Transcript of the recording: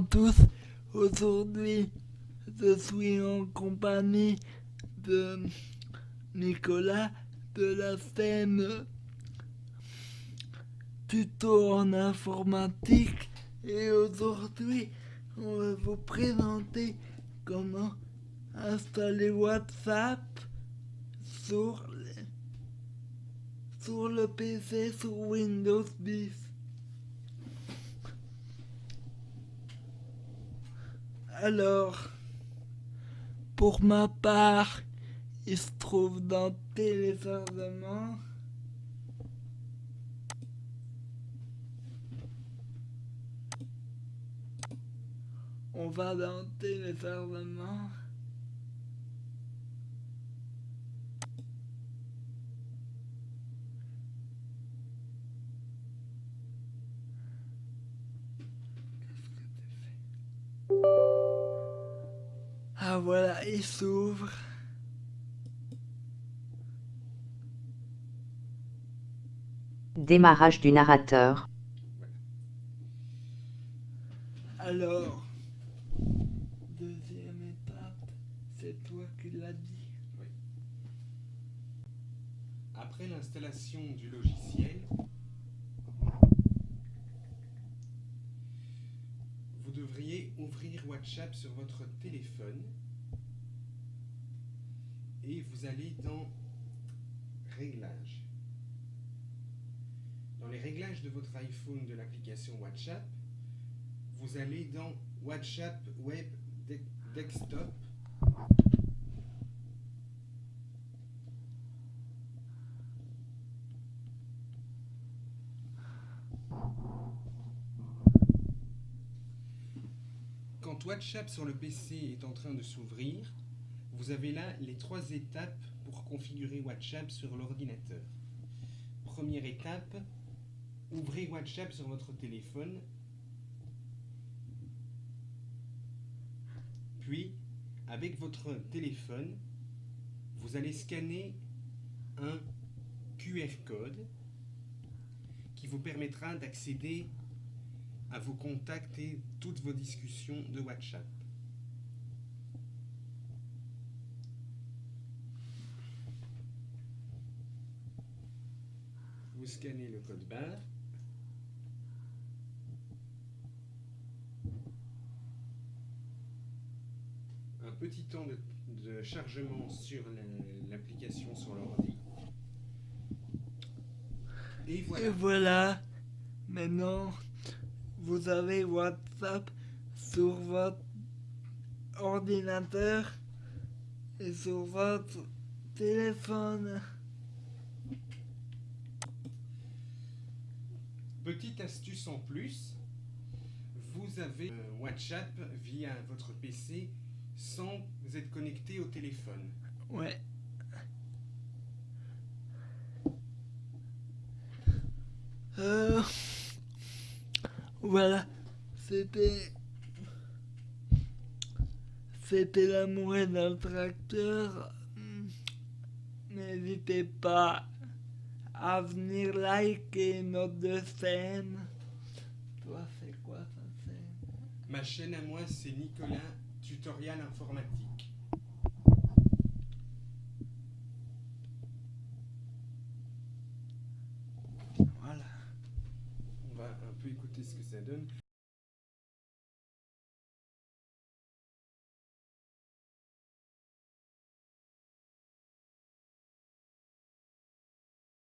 tous, aujourd'hui je suis en compagnie de Nicolas de la scène tuto en informatique et aujourd'hui on va vous présenter comment installer WhatsApp sur, sur le PC sur Windows 10. Alors, pour ma part, il se trouve dans téléchargement. On va dans téléchargement. Voilà, il s'ouvre. Démarrage du narrateur. Alors, deuxième étape, c'est toi qui l'as dit. Oui. Après l'installation du logiciel, vous devriez ouvrir WhatsApp sur votre téléphone et vous allez dans Réglages. Dans les réglages de votre iPhone de l'application WhatsApp, vous allez dans WhatsApp Web Desktop. Quand WhatsApp sur le PC est en train de s'ouvrir, vous avez là les trois étapes pour configurer WhatsApp sur l'ordinateur. Première étape, ouvrez WhatsApp sur votre téléphone Puis, avec votre téléphone, vous allez scanner un QR code qui vous permettra d'accéder à vos contacts et toutes vos discussions de WhatsApp. Vous scannez le code barre petit temps de, chargement sur l'application sur l'ordi. Et voilà. Et voilà. Maintenant, vous avez WhatsApp sur votre ordinateur et sur votre téléphone. Petite astuce en plus, vous avez euh, WhatsApp via votre PC sans être connecté au téléphone. Ouais. Euh, voilà, c'était c'était l'amour d'un tracteur. N'hésitez pas à venir liker notre scène. Toi, c'est quoi ta scène? Ma chaîne à moi, c'est Nicolas tutoriel informatique. Voilà. On va un peu écouter ce que ça donne.